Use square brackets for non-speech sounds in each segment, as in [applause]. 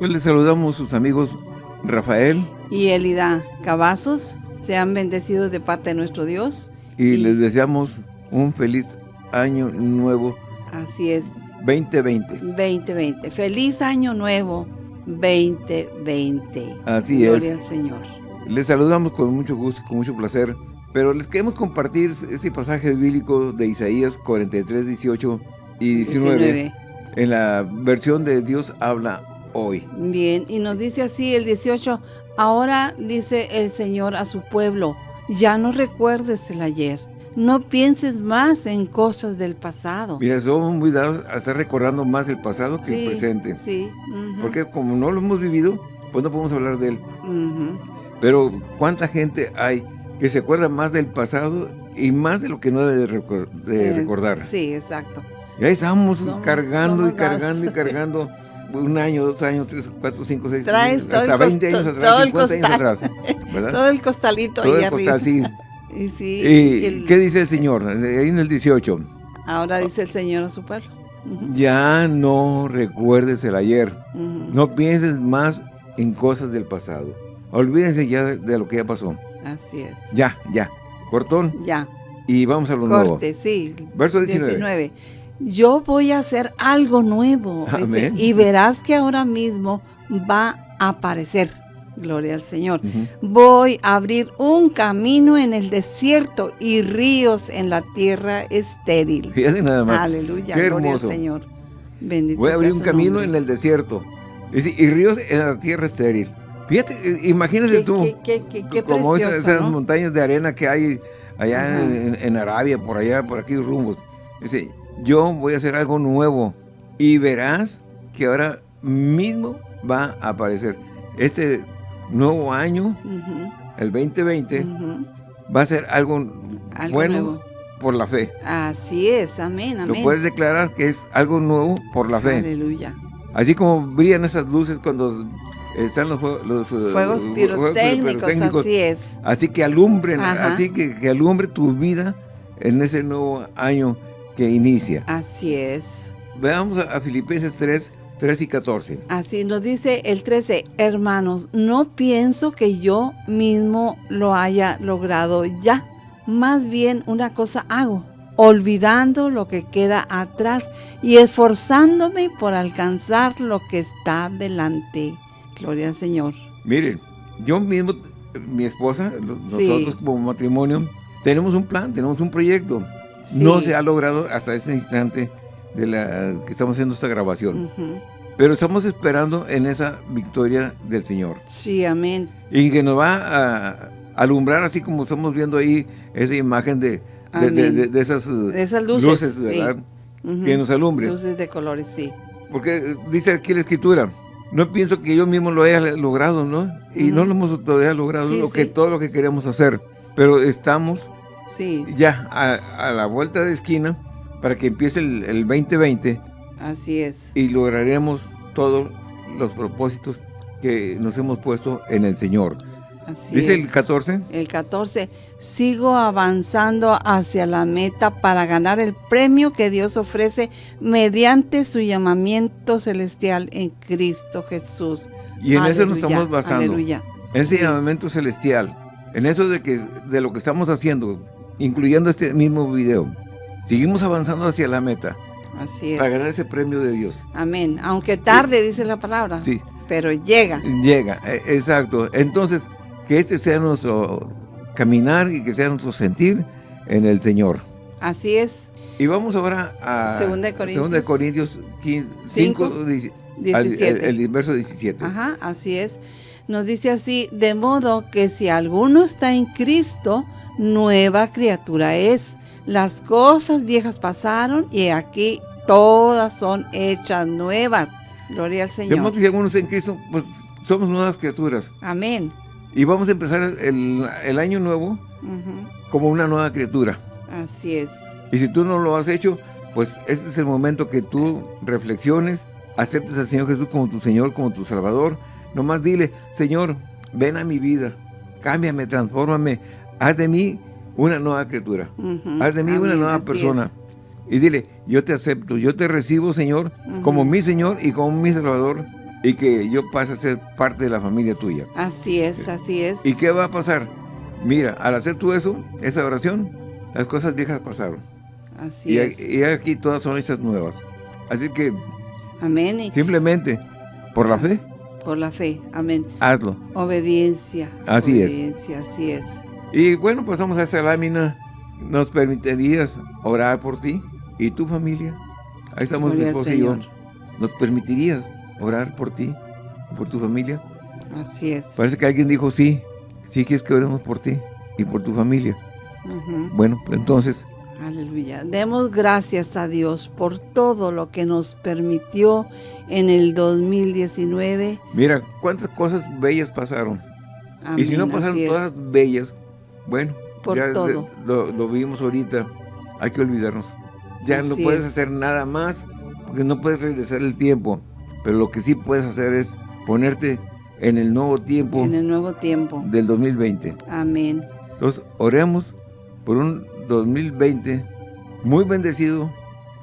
Pues les saludamos sus amigos Rafael. Y Elida Cavazos. Sean bendecidos de parte de nuestro Dios. Y, les deseamos un feliz año nuevo. Así es. 2020. 2020. Feliz año nuevo 2020. Así es. Gloria al Señor. Les saludamos con mucho gusto, con mucho placer. Pero les queremos compartir este pasaje bíblico de Isaías 43, 18 y 19. En la versión de Dios habla hoy. Bien, y nos dice así el 18, ahora dice el Señor a su pueblo, ya no recuerdes el ayer, no pienses más en cosas del pasado. Mira, somos muy dados a estar recordando más el pasado que el presente. Sí. Porque como no lo hemos vivido, pues no podemos hablar de él. Pero ¿cuánta gente hay que se acuerda más del pasado y más de lo que no debe de, recordar? Sí, exacto. Y ahí estamos cargando y cargando y [laughs] cargando un año, dos años, tres, cuatro, cinco, seis, Traes hasta 20 años atrás, 50 años atrás. [laughs] ¿verdad? Todo el costalito todo ahí el costal, sí. Y, sí, y, ¿Qué dice el Señor? Ahí en el 18. Ahora dice el Señor a su pueblo. Ya no recuerdes el ayer. No pienses más en cosas del pasado. Olvídense ya de, lo que ya pasó. Así es. Ya, ya. Cortón. Ya. Y vamos a lo Corte, nuevo. sí. Verso 19. 19 yo voy a hacer algo nuevo. y verás que ahora mismo va a aparecer. Gloria al Señor. Voy a abrir un camino en el desierto y ríos en la tierra estéril. Fíjate nada más. Aleluya. Gloria al Señor. Bendito Voy a abrir un camino en el desierto y, ríos en la tierra estéril. Fíjate, eh, imagínate tú, qué, qué, como esas, montañas de arena que hay allá en, Arabia, por allá, por aquí rumbos. Dice, yo voy a hacer algo nuevo y verás que ahora mismo va a aparecer. Este nuevo año, el 2020, va a ser algo, bueno por la fe. Así es, amén, amén. Lo puedes declarar que es algo nuevo por la fe. Aleluya. Así como brillan esas luces cuando están los, los uh, fuegos, pirotécnicos, así es. Así que alumbren, así que, que alumbre tu vida en ese nuevo año que inicia. Así es. Veamos a, Filipenses 3, 3 y 14. Así nos dice el 13, hermanos, no pienso que yo mismo lo haya logrado ya. Más bien una cosa hago, olvidando lo que queda atrás y esforzándome por alcanzar lo que está delante. Gloria al Señor. Miren, yo mismo, mi esposa, nosotros como matrimonio, tenemos un plan, tenemos un proyecto. No se ha logrado hasta ese instante de la que estamos haciendo esta grabación. Pero estamos esperando en esa victoria del Señor. Sí, amén. Y que nos va a alumbrar así como estamos viendo ahí esa imagen de, de, esas, luces, ¿verdad? Que nos alumbre. Luces de colores, sí. Porque dice aquí la Escritura, no pienso que yo mismo lo haya logrado, ¿no? Y no lo hemos todavía logrado, lo que, todo lo que queremos hacer. Pero estamos ya a, la vuelta de esquina para que empiece el, 2020. Así es. Y lograremos todos los propósitos que nos hemos puesto en el Señor. Así ¿Dice el 14? El 14. Sigo avanzando hacia la meta para ganar el premio que Dios ofrece mediante su llamamiento celestial en Cristo Jesús. Y en eso nos estamos basando. Aleluya. En ese llamamiento celestial. En eso de, que, de lo que estamos haciendo incluyendo este mismo video. Seguimos avanzando hacia la meta. Así es. Para ganar ese premio de Dios. Amén. Aunque tarde, dice la palabra. Sí. Pero llega. Llega, e, exacto. Entonces, que este sea nuestro caminar y que sea nuestro sentir en el Señor. Así es. Y vamos ahora a 2 Corintios, Corintios 5, 17. El, el, verso 17. Ajá, así es. Nos dice así, de modo que si alguno está en Cristo, nueva criatura es. Las cosas viejas pasaron y aquí todas son hechas nuevas. Gloria al Señor. Vemos que si algunos en Cristo, pues somos nuevas criaturas. Amén. Y vamos a empezar el, año nuevo como una nueva criatura. Así es. Y si tú no lo has hecho, pues este es el momento que tú reflexiones, aceptes al Señor Jesús como tu Señor, como tu Salvador. Nomás dile, Señor, ven a mi vida, cámbiame, transfórmame, haz de mí una nueva criatura, haz de mí una nueva persona. Y dile, yo te acepto, yo te recibo, Señor, como mi Señor y como mi Salvador, y que yo pase a ser parte de la familia tuya. Así es, así es. ¿Y qué va a pasar? Mira, al hacer tú eso, esa oración, las cosas viejas pasaron. Así Y, es. y aquí todas son hechas nuevas. Así que Amén. Simplemente, por la fe, por la fe. Amén. hazlo. Obediencia. Así es. obediencia, Así es. Y bueno, pasamos a esta lámina. ¿Nos permitirías orar por ti y tu familia? Ahí estamos mi Gloria esposa y yo. ¿Nos permitirías orar por ti y por tu familia? Así es. Parece que alguien dijo sí. Sí quieres que oremos por ti y por tu familia. Bueno, pues entonces, Aleluya. Demos gracias a Dios por todo lo que nos permitió en el 2019. mira, cuántas cosas bellas pasaron. y si no Amén, pasaron todas bellas, bueno, Por ya todo. lo, lo vimos ahorita, hay que olvidarnos. Ya no puedes es. hacer nada más, porque no puedes regresar el tiempo. Pero lo que sí puedes hacer es ponerte en el nuevo tiempo En el nuevo tiempo. del 2020. Amén. Entonces, oremos por un 2020 muy bendecido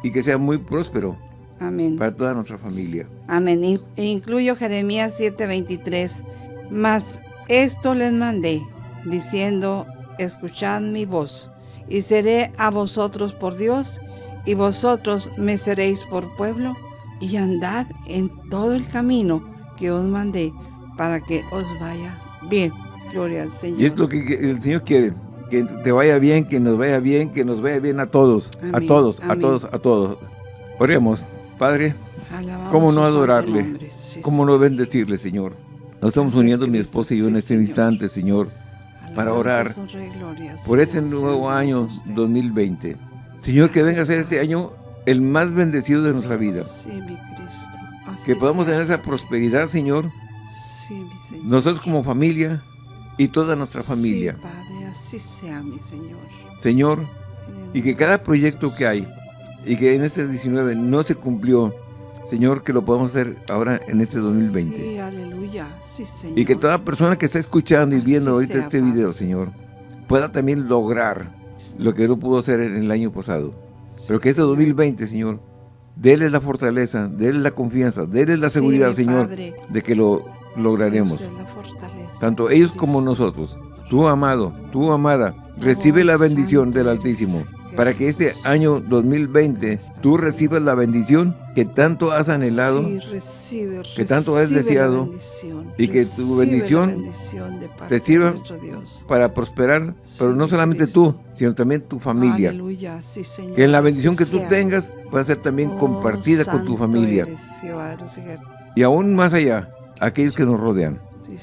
y que sea muy próspero Amén. para toda nuestra familia. Amén. In- Incluyo Jeremías 7:23. Mas esto les mandé, diciendo, escuchad mi voz, y seré a vosotros por Dios, y vosotros me seréis por pueblo, y andad en todo el camino que os mandé, para que os vaya bien. Gloria al Señor. Y es lo que el Señor quiere, que te vaya bien, que nos vaya bien, que nos vaya bien a todos, a Amén, todos, a todos, a todos. Oremos, Padre, Alabamos ¿cómo no adorarle? Sí, ¿cómo no bendecirle, Señor? Nos estamos Gracias, uniendo mi esposa y yo en este Señor. instante, Señor, para orar gloria, por este nuevo año dadas a usted. 2020. Señor, que venga a ser este año el más bendecido de nuestra vida. Sí, mi Cristo. Que podamos sea. tener esa prosperidad, Señor, Sí, mi Señor. nosotros como familia y toda nuestra familia. Padre, así sea, mi Señor. Señor, y que cada proyecto que hay y que en este 19 no se cumplió, Señor, que lo podamos hacer ahora en este 2020. Sí, aleluya. Sí, Señor. Y que toda persona que está escuchando y Así viendo ahorita sea, este Padre. video, Señor, pueda también lograr lo que no pudo hacer en el año pasado. Pero que este 2020, Señor, déles la fortaleza, déles la confianza, déles la seguridad, Señor, Padre, de que lo lograremos. Tanto ellos como nosotros. Tú, amado, tú, amada, recibe la bendición del. Altísimo. Para que este año 2020 tú recibas la bendición que tanto has anhelado Sí, recibe, que tanto has deseado, y que tu bendición te sirva para prosperar, pero no solamente Cristo. tú, sino también tu familia. Aleluya, sí, Señor. Que en la bendición que tú tengas pueda ser también Oh, compartida con tu familia. eres. Y aún más allá, aquellos que nos rodean.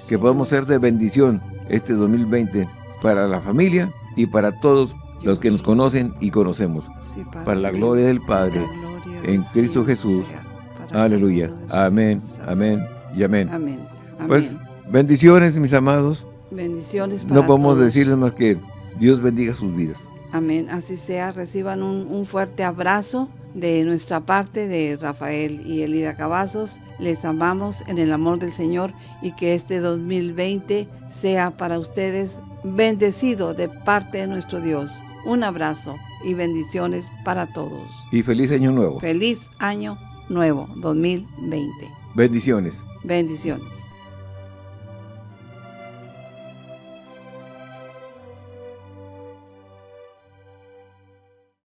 Que podamos ser de bendición este 2020 para la familia y para todos los que nos conocen y conocemos. Sí, Padre para la gloria del Padre, gloria en Cristo Jesús. sea, Aleluya. Amén, amén y amén. Amén. Amén. Pues bendiciones, mis amados. Bendiciones para No podemos todos. decirles más que Dios bendiga sus vidas. Amén. Así sea. Reciban un, un fuerte abrazo de nuestra parte, de Rafael y Elida Cavazos. Les amamos en el amor del Señor y que este 2020 sea para ustedes bendecido de parte de nuestro Dios. Un abrazo y bendiciones para todos. Y feliz año nuevo. Feliz año nuevo 2020. Bendiciones. Bendiciones.